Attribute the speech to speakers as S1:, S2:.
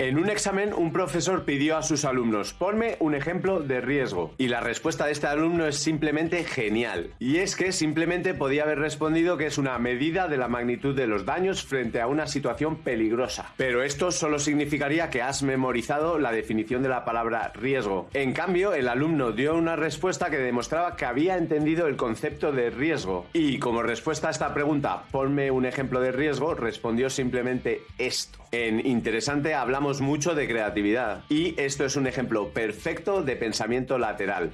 S1: En un examen, un profesor pidió a sus alumnos, ponme un ejemplo de riesgo. Y la respuesta de este alumno es simplemente genial. Y es que simplemente podía haber respondido que es una medida de la magnitud de los daños frente a una situación peligrosa. Pero esto solo significaría que has memorizado la definición de la palabra riesgo. En cambio, el alumno dio una respuesta que demostraba que había entendido el concepto de riesgo. Y como respuesta a esta pregunta, ponme un ejemplo de riesgo, respondió simplemente esto. En Interesante hablamos mucho de creatividad y esto es un ejemplo perfecto de pensamiento lateral.